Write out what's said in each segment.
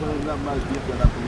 Mwen mwen mwen mwen mwen mwen mwen mwen mwen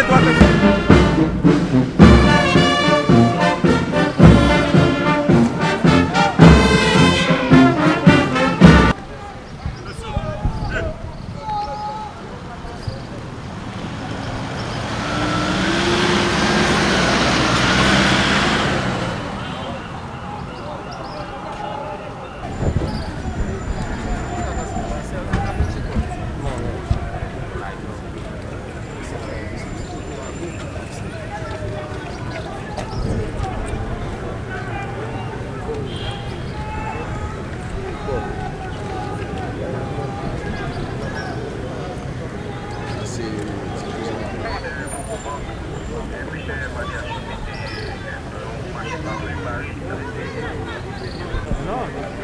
Eduardo. No,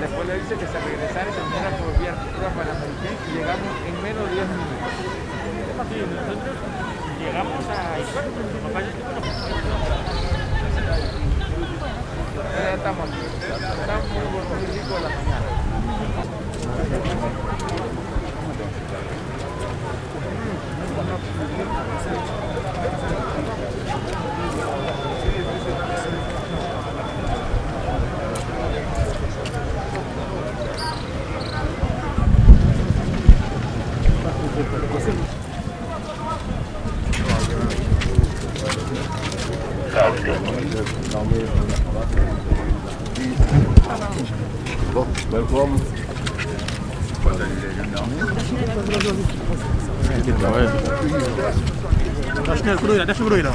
después le dice que se regresara y se fuera por vía pura Panamericana y llegamos en menos de 10 minutos. Sí, nosotros llegamos a Ya estamos, estamos muy de la mañana. Daš mi je kruja, deixa mi brujno.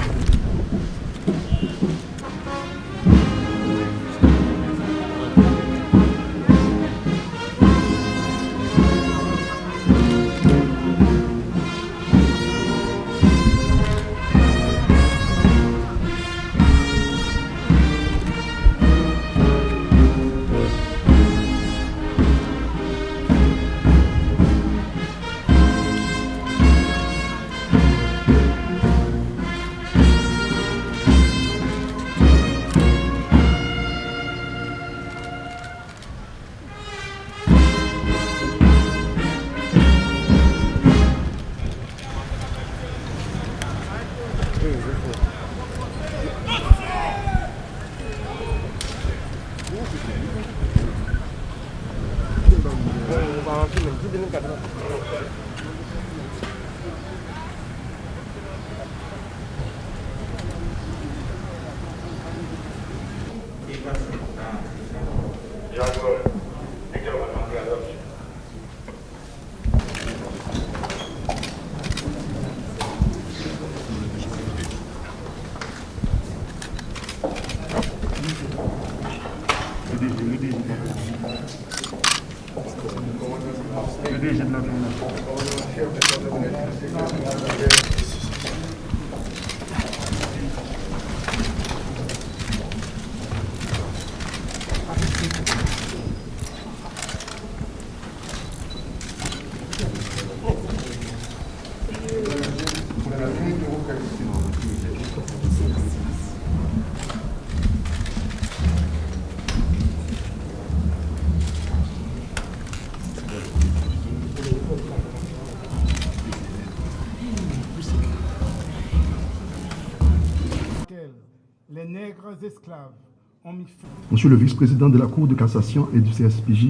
Monsieur le vice-président de la Cour de cassation et du CSPJ,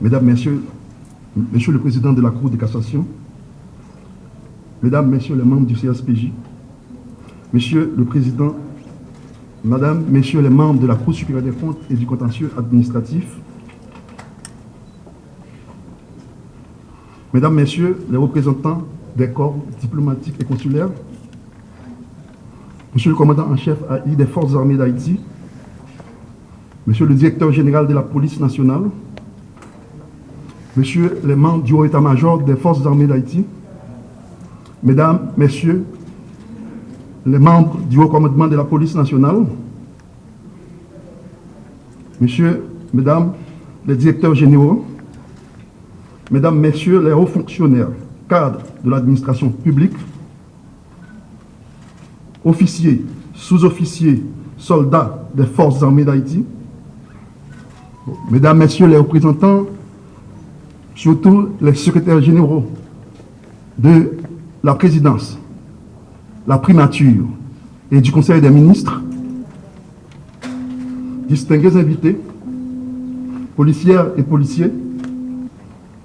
Mesdames, Messieurs, Monsieur le président de la Cour de cassation, Mesdames, Messieurs les membres du CSPJ, Monsieur le président, Madame, Messieurs les membres de la Cour supérieure des comptes et du contentieux administratif, Mesdames, Messieurs les représentants des corps diplomatiques et consulaires, Monsieur le commandant en chef des Forces armées d'Haïti, Monsieur le directeur général de la police nationale, Monsieur les membres du haut état-major des Forces armées d'Haïti, Mesdames, Messieurs les membres du haut commandement de la police nationale, Messieurs, Mesdames les directeurs généraux, Mesdames, Messieurs les hauts fonctionnaires, cadres de l'administration publique, officiers, sous-officiers, soldats des forces armées d'Haïti, mesdames, messieurs les représentants, surtout les secrétaires généraux de la présidence, la primature et du conseil des ministres, distingués invités, policières et policiers,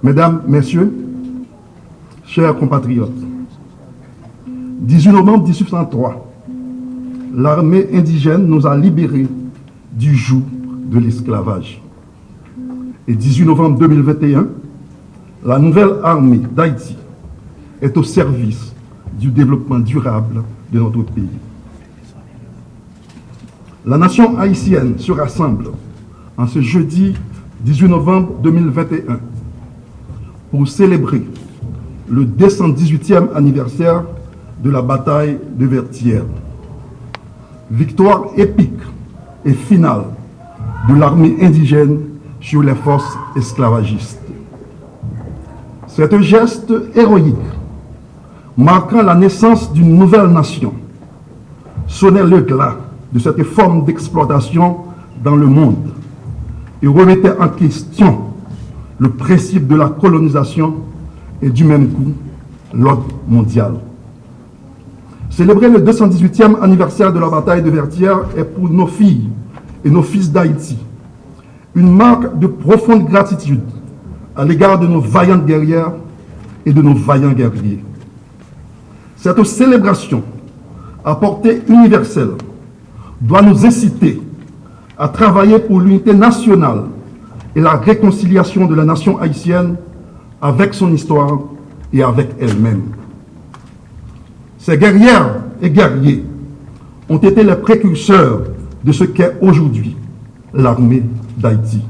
mesdames, messieurs, chers compatriotes, 18 novembre 1803, l'armée indigène nous a libérés du joug de l'esclavage. Et 18 novembre 2021, la nouvelle armée d'Haïti est au service du développement durable de notre pays. La nation haïtienne se rassemble en ce jeudi 18 novembre 2021 pour célébrer le 218e anniversaire de la bataille de Vertières. Victoire épique et finale de l'armée indigène sur les forces esclavagistes. C'est un geste héroïque marquant la naissance d'une nouvelle nation sonnait le glas de cette forme d'exploitation dans le monde et remettait en question le principe de la colonisation et du même coup l'ordre mondial. Célébrer le 218e anniversaire de la bataille de Vertières est pour nos filles et nos fils d'Haïti une marque de profonde gratitude à l'égard de nos vaillantes guerrières et de nos vaillants guerriers. Cette célébration à portée universelle doit nous inciter à travailler pour l'unité nationale et la réconciliation de la nation haïtienne avec son histoire et avec elle-même. Ces guerrières et guerriers ont été les précurseurs de ce qu'est aujourd'hui l'armée d'Haïti.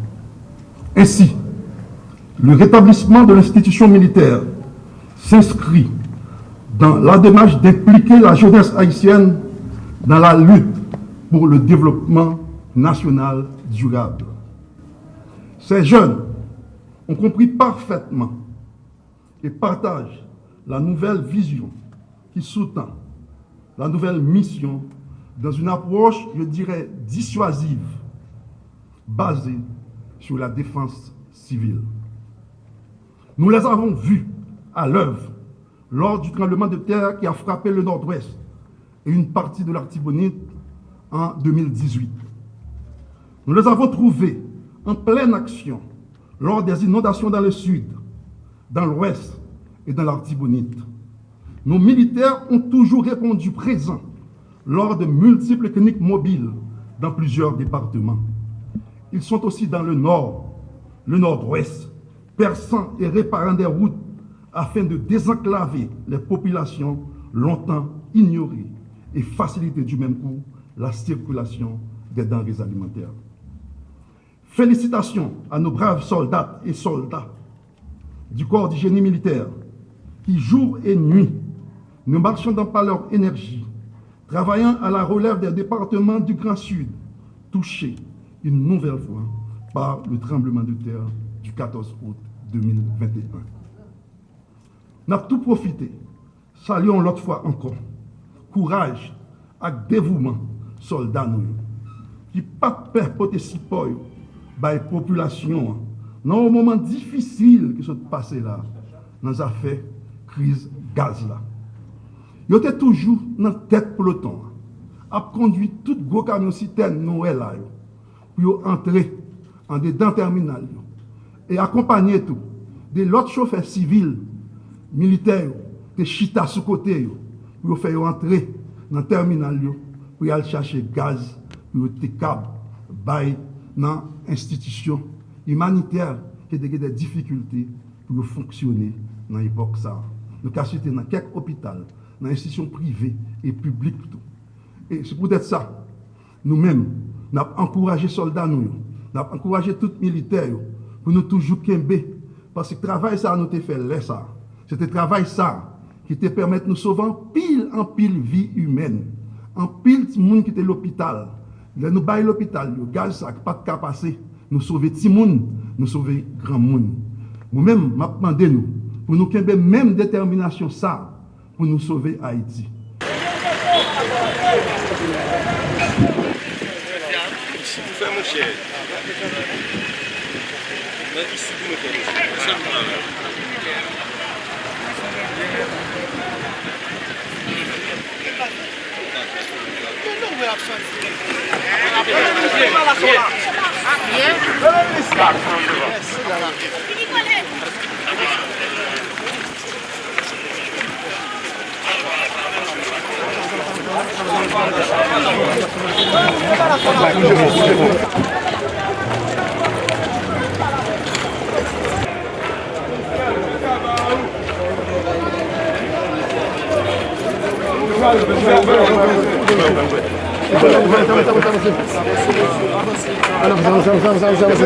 Ainsi, le rétablissement de l'institution militaire s'inscrit dans la démarche d'impliquer la jeunesse haïtienne dans la lutte pour le développement national durable. Ces jeunes ont compris parfaitement et partagent la nouvelle vision qui sous-tend la nouvelle mission dans une approche, je dirais, dissuasive, basée sur la défense civile. Nous les avons vus à l'œuvre lors du tremblement de terre qui a frappé le nord-ouest et une partie de l'Artibonite en 2018. Nous les avons trouvés en pleine action lors des inondations dans le sud dans l'Ouest et dans l'Artibonite. Nos militaires ont toujours répondu présent lors de multiples cliniques mobiles dans plusieurs départements. Ils sont aussi dans le nord, le nord-ouest, perçant et réparant des routes afin de désenclaver les populations longtemps ignorées et faciliter du même coup la circulation des denrées alimentaires. Félicitations à nos braves soldats et soldats du corps du génie militaire qui, jour et nuit, Nous marchons dans pas leur énergie, travaillant à la relève des départements du Grand Sud, touchés une nouvelle fois par le tremblement de terre du 14 août 2021. N'a tout profité. Saluons l'autre fois encore. Courage ak dévouement soldats nous qui pas peur porter si peur par population dans un moment difficile qui se passe là dans affaire crise gaz là. Yo te toujou nan tet peloton. Ap kondwi tout gwo kamyon siten nou e la yo. Pou yo antre an de dan terminal yo. E akompanyen tou. De lot chofer sivil, militer yo, te chita sou kote yo. Pou yo fe yo antre nan terminal yo. Pou yo al chache gaz, pou yo te kab bay nan institisyon imaniter ke dege de difikulti pou yo fonksyonne nan epok sa. Nou ka sute nan kek opital dans l'institution privée et publique. Et c'est peut-être ça. Nous-mêmes, nous avons encouragé les soldats, nous, nous avons encouragé tous les militaires pour nous toujours qu'aimer. Parce que le travail, ça, nous a fait là, ça. C'était le travail, ça, qui te permet de nous sauver en pile, en pile vie humaine. En pile de monde qui était l'hôpital. Là, nous baillons l'hôpital, le gaz, ça, pas de cas passé. Nous sauver petit monde, nous sauver grand monde. Nous-mêmes, m'a demandé nous, pour nous qu'aimer même détermination, ça, pour nous sauver Haïti. Vamos, vamos, vamos, vamos.